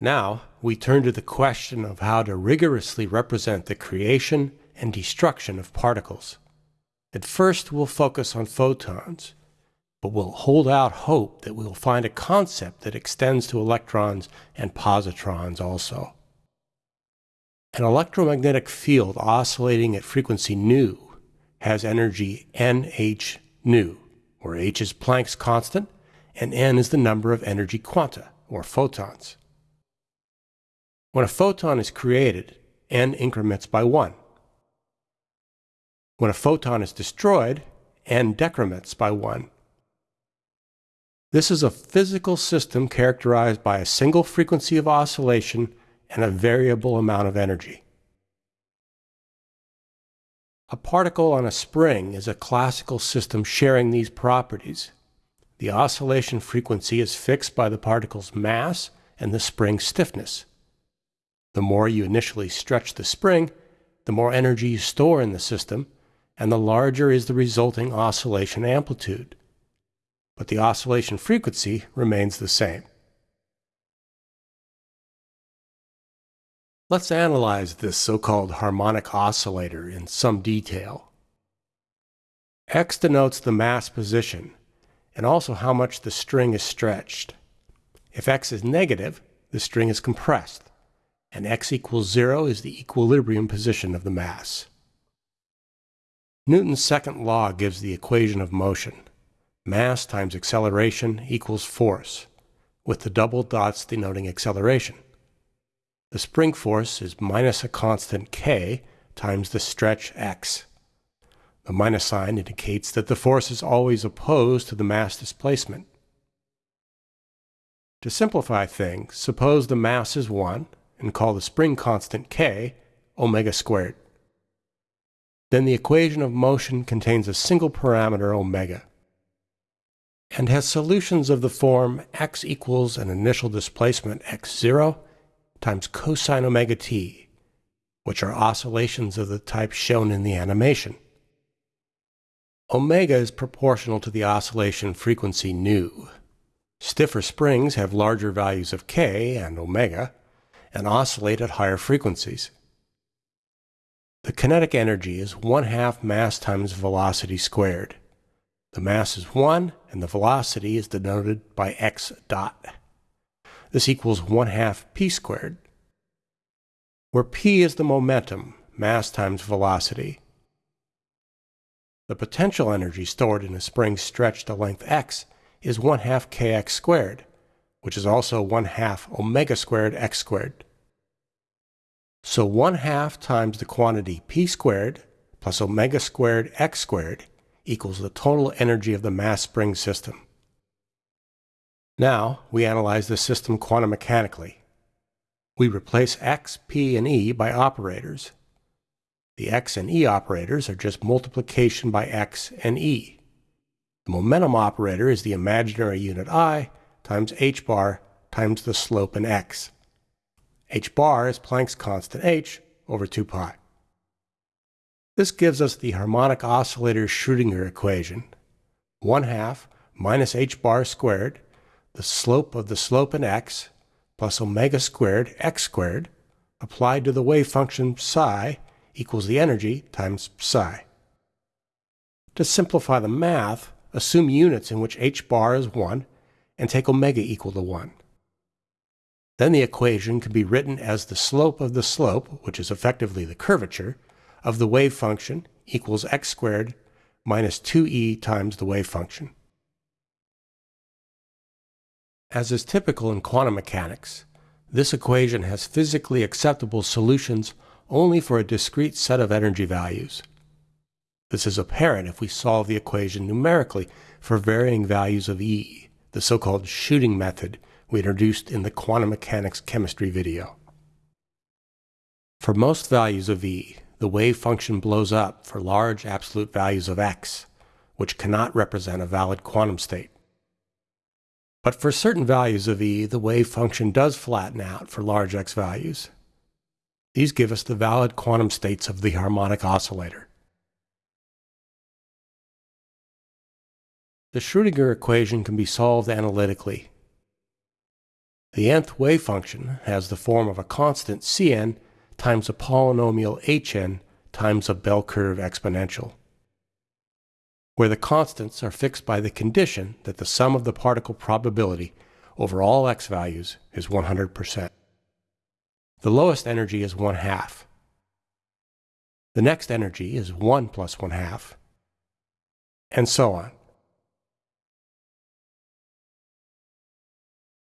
Now, we turn to the question of how to rigorously represent the creation and destruction of particles. At first, we'll focus on photons, but we'll hold out hope that we'll find a concept that extends to electrons and positrons also. An electromagnetic field oscillating at frequency nu has energy nh nu, where h is Planck's constant and n is the number of energy quanta, or photons. When a photon is created, n increments by 1. When a photon is destroyed, n decrements by 1. This is a physical system characterized by a single frequency of oscillation and a variable amount of energy. A particle on a spring is a classical system sharing these properties. The oscillation frequency is fixed by the particle's mass and the spring's stiffness. The more you initially stretch the spring, the more energy you store in the system, and the larger is the resulting oscillation amplitude. But the oscillation frequency remains the same. Let's analyze this so-called harmonic oscillator in some detail. X denotes the mass position, and also how much the string is stretched. If X is negative, the string is compressed, and X equals zero is the equilibrium position of the mass. Newton's second law gives the equation of motion. Mass times acceleration equals force, with the double dots denoting acceleration. The spring force is minus a constant k times the stretch x. The minus sign indicates that the force is always opposed to the mass displacement. To simplify things, suppose the mass is 1 and call the spring constant k omega squared. Then the equation of motion contains a single parameter omega and has solutions of the form x equals an initial displacement x0 times cosine omega t, which are oscillations of the type shown in the animation. Omega is proportional to the oscillation frequency nu. Stiffer springs have larger values of k and omega and oscillate at higher frequencies. The kinetic energy is 1 half mass times velocity squared. The mass is 1 and the velocity is denoted by x dot. This equals 1 half p squared, where p is the momentum, mass times velocity. The potential energy stored in a spring stretched to length x is 1 half kx squared, which is also 1 half omega squared x squared. So 1 half times the quantity p squared plus omega squared x squared equals the total energy of the mass spring system. Now, we analyze the system quantum mechanically. We replace x, p, and e by operators. The x and e operators are just multiplication by x and e. The momentum operator is the imaginary unit i times h bar times the slope in x. h bar is Planck's constant h over 2 pi. This gives us the harmonic oscillator Schrödinger equation, 1 half minus h bar squared the slope of the slope in x plus omega squared x squared applied to the wave function psi equals the energy times psi. To simplify the math, assume units in which h bar is 1 and take omega equal to 1. Then the equation can be written as the slope of the slope, which is effectively the curvature, of the wave function equals x squared minus 2e times the wave function. As is typical in quantum mechanics, this equation has physically acceptable solutions only for a discrete set of energy values. This is apparent if we solve the equation numerically for varying values of E, the so-called shooting method we introduced in the quantum mechanics chemistry video. For most values of E, the wave function blows up for large absolute values of x, which cannot represent a valid quantum state. But for certain values of E, the wave function does flatten out for large x values. These give us the valid quantum states of the harmonic oscillator. The Schrödinger equation can be solved analytically. The nth wave function has the form of a constant Cn times a polynomial Hn times a bell curve exponential, where the constants are fixed by the condition that the sum of the particle probability over all x values is 100%. The lowest energy is 1 half. The next energy is 1 plus 1 half, and so on.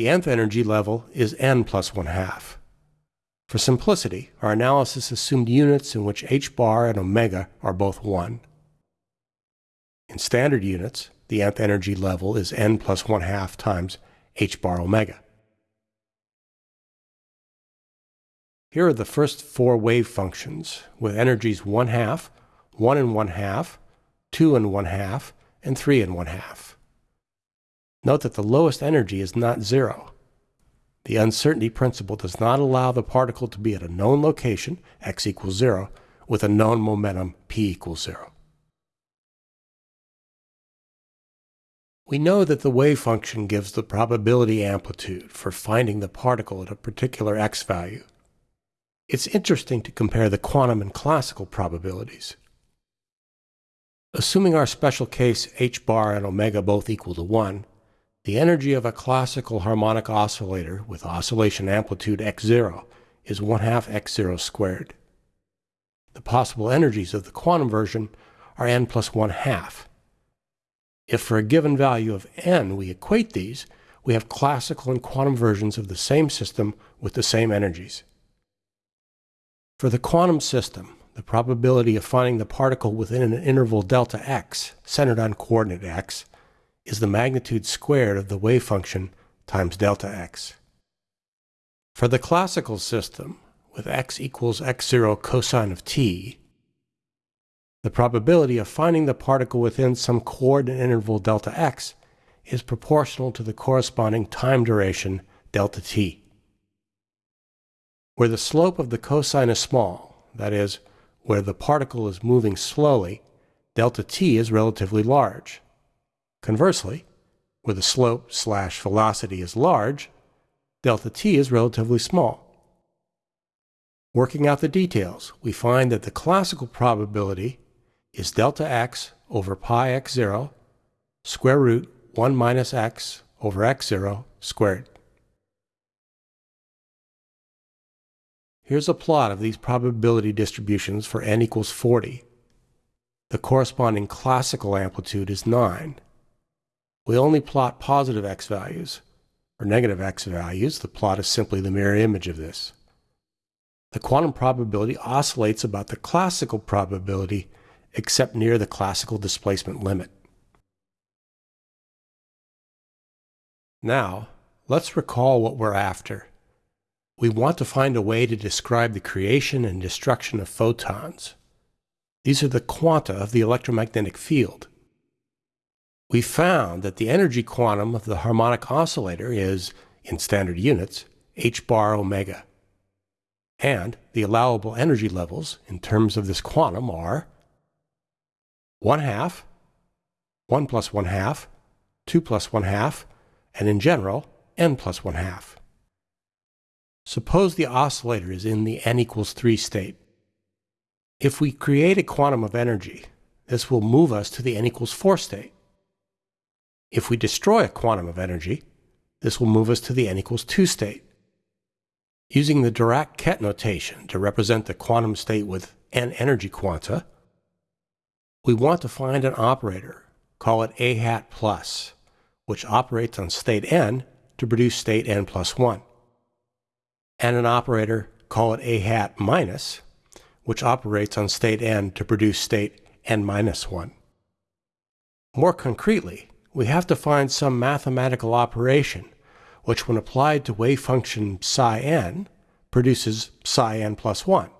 The nth energy level is n plus 1 half. For simplicity, our analysis assumed units in which h bar and omega are both 1. In standard units, the nth energy level is n plus 1 half times h bar omega. Here are the first four wave functions with energies 1 half, 1 and 1 half, 2 and 1 half, and 3 and 1 half. Note that the lowest energy is not zero. The uncertainty principle does not allow the particle to be at a known location, x equals 0, with a known momentum, p equals 0. We know that the wave function gives the probability amplitude for finding the particle at a particular x value. It's interesting to compare the quantum and classical probabilities. Assuming our special case h bar and omega both equal to 1, the energy of a classical harmonic oscillator with oscillation amplitude x0 is 1 half x0 squared. The possible energies of the quantum version are n plus 1 half. If for a given value of n we equate these, we have classical and quantum versions of the same system with the same energies. For the quantum system, the probability of finding the particle within an interval delta x, centered on coordinate x, is the magnitude squared of the wave function times delta x. For the classical system, with x equals x0 cosine of t, the probability of finding the particle within some coordinate interval delta x is proportional to the corresponding time duration delta t. Where the slope of the cosine is small, that is, where the particle is moving slowly, delta t is relatively large. Conversely, where the slope slash velocity is large, delta t is relatively small. Working out the details, we find that the classical probability is delta x over pi x0 square root 1 minus x over x0 squared. Here's a plot of these probability distributions for n equals 40. The corresponding classical amplitude is 9. We only plot positive x values. or negative x values, the plot is simply the mirror image of this. The quantum probability oscillates about the classical probability except near the classical displacement limit. Now, let's recall what we're after we want to find a way to describe the creation and destruction of photons. These are the quanta of the electromagnetic field. We found that the energy quantum of the harmonic oscillator is, in standard units, h bar omega. And the allowable energy levels in terms of this quantum are 1 half, 1 plus 1 half, 2 plus 1 half, and in general, n plus 1 half. Suppose the oscillator is in the n equals 3 state. If we create a quantum of energy, this will move us to the n equals 4 state. If we destroy a quantum of energy, this will move us to the n equals 2 state. Using the Dirac-Ket notation to represent the quantum state with n energy quanta, we want to find an operator, call it a hat plus, which operates on state n to produce state n plus 1 and an operator, call it a hat minus, which operates on state n to produce state n minus 1. More concretely, we have to find some mathematical operation which when applied to wave function psi n produces psi n plus 1,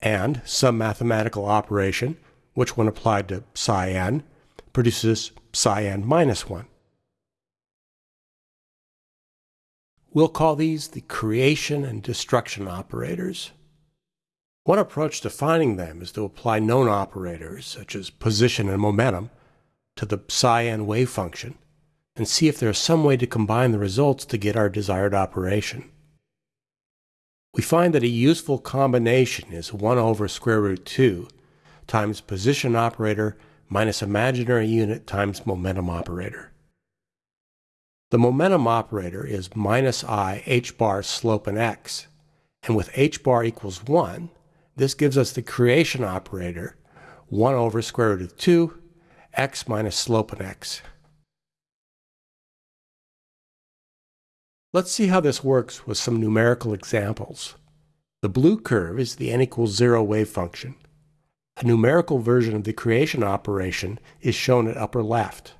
and some mathematical operation which when applied to psi n produces psi n minus 1. We'll call these the creation and destruction operators. One approach to finding them is to apply known operators, such as position and momentum, to the psi n wave function, and see if there is some way to combine the results to get our desired operation. We find that a useful combination is 1 over square root 2 times position operator minus imaginary unit times momentum operator. The momentum operator is minus i h bar slope in x, and with h bar equals 1, this gives us the creation operator 1 over square root of 2 x minus slope in x. Let's see how this works with some numerical examples. The blue curve is the n equals 0 wave function. A numerical version of the creation operation is shown at upper left.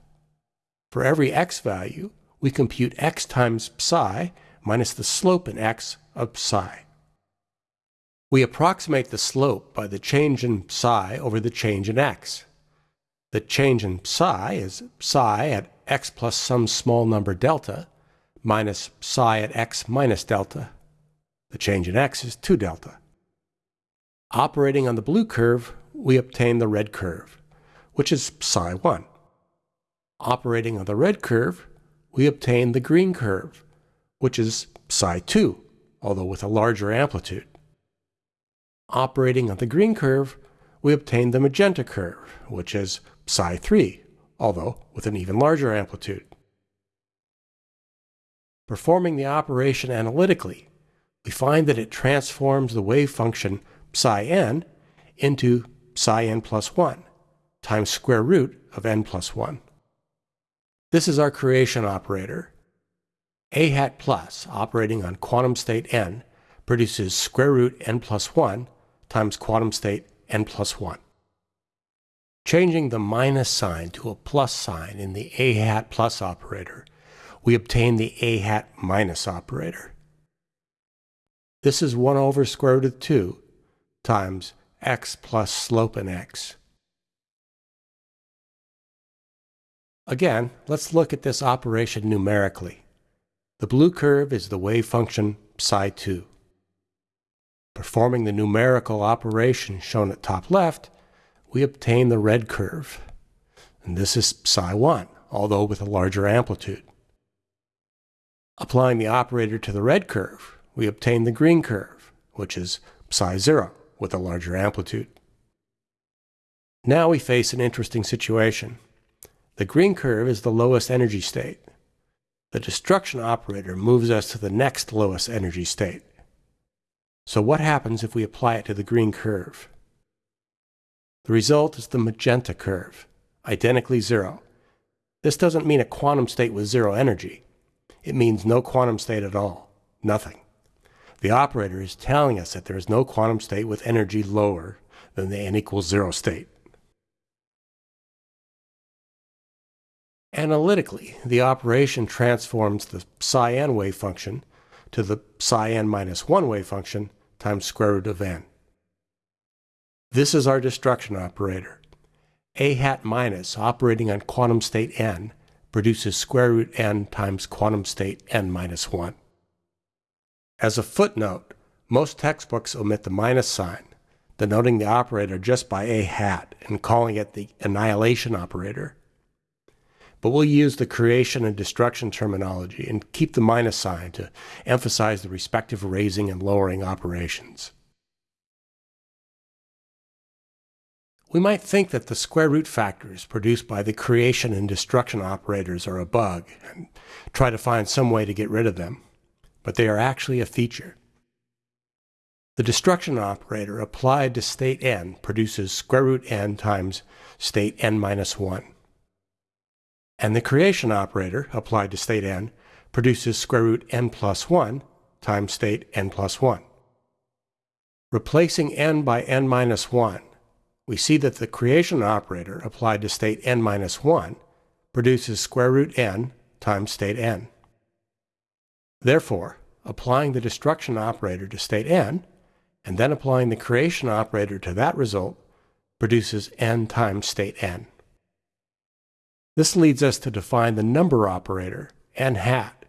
For every x value, we compute x times psi minus the slope in x of psi. We approximate the slope by the change in psi over the change in x. The change in psi is psi at x plus some small number delta minus psi at x minus delta. The change in x is 2 delta. Operating on the blue curve, we obtain the red curve, which is psi 1. Operating on the red curve, we obtain the green curve, which is psi 2, although with a larger amplitude. Operating on the green curve, we obtain the magenta curve, which is psi 3, although with an even larger amplitude. Performing the operation analytically, we find that it transforms the wave function psi n into psi n plus 1 times square root of n plus 1. This is our creation operator. A hat plus, operating on quantum state n, produces square root n plus 1 times quantum state n plus 1. Changing the minus sign to a plus sign in the A hat plus operator, we obtain the A hat minus operator. This is 1 over square root of 2 times x plus slope in x. Again, let's look at this operation numerically. The blue curve is the wave function psi 2. Performing the numerical operation shown at top left, we obtain the red curve. And this is psi 1, although with a larger amplitude. Applying the operator to the red curve, we obtain the green curve, which is psi 0 with a larger amplitude. Now we face an interesting situation. The green curve is the lowest energy state. The destruction operator moves us to the next lowest energy state. So what happens if we apply it to the green curve? The result is the magenta curve, identically zero. This doesn't mean a quantum state with zero energy. It means no quantum state at all, nothing. The operator is telling us that there is no quantum state with energy lower than the n equals zero state. Analytically, the operation transforms the psi n wave function to the psi n minus 1 wave function times square root of n. This is our destruction operator. A hat minus operating on quantum state n produces square root n times quantum state n minus 1. As a footnote, most textbooks omit the minus sign, denoting the operator just by a hat and calling it the annihilation operator. But we'll use the creation and destruction terminology and keep the minus sign to emphasize the respective raising and lowering operations. We might think that the square root factors produced by the creation and destruction operators are a bug and try to find some way to get rid of them but they are actually a feature. The destruction operator applied to state n produces square root n times state n minus 1. And the creation operator applied to state n produces square root n plus 1 times state n plus 1. Replacing n by n minus 1, we see that the creation operator applied to state n minus 1 produces square root n times state n. Therefore, applying the destruction operator to state n, and then applying the creation operator to that result, produces n times state n. This leads us to define the number operator, n hat,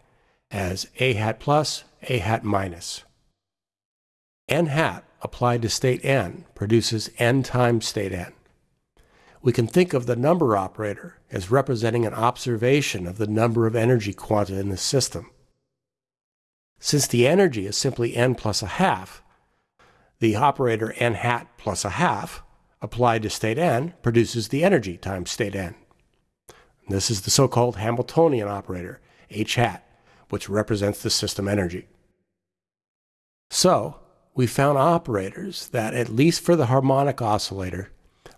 as a hat plus, a hat minus. n hat applied to state n produces n times state n. we can think of the number operator as representing an observation of the number of energy quanta in the system. Since the energy is simply n plus a half, the operator n hat plus a half applied to state n produces the energy times state n. This is the so-called Hamiltonian operator, h hat, which represents the system energy. So, we found operators that, at least for the harmonic oscillator,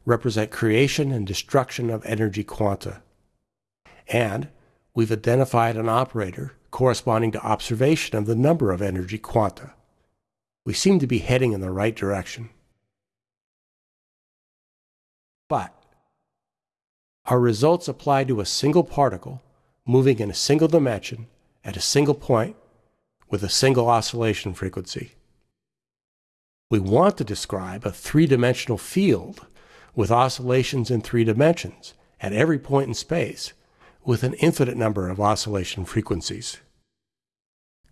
represent creation and destruction of energy quanta. And we've identified an operator corresponding to observation of the number of energy quanta. We seem to be heading in the right direction. But our results apply to a single particle moving in a single dimension at a single point with a single oscillation frequency. We want to describe a three-dimensional field with oscillations in three dimensions at every point in space with an infinite number of oscillation frequencies.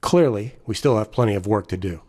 Clearly, we still have plenty of work to do.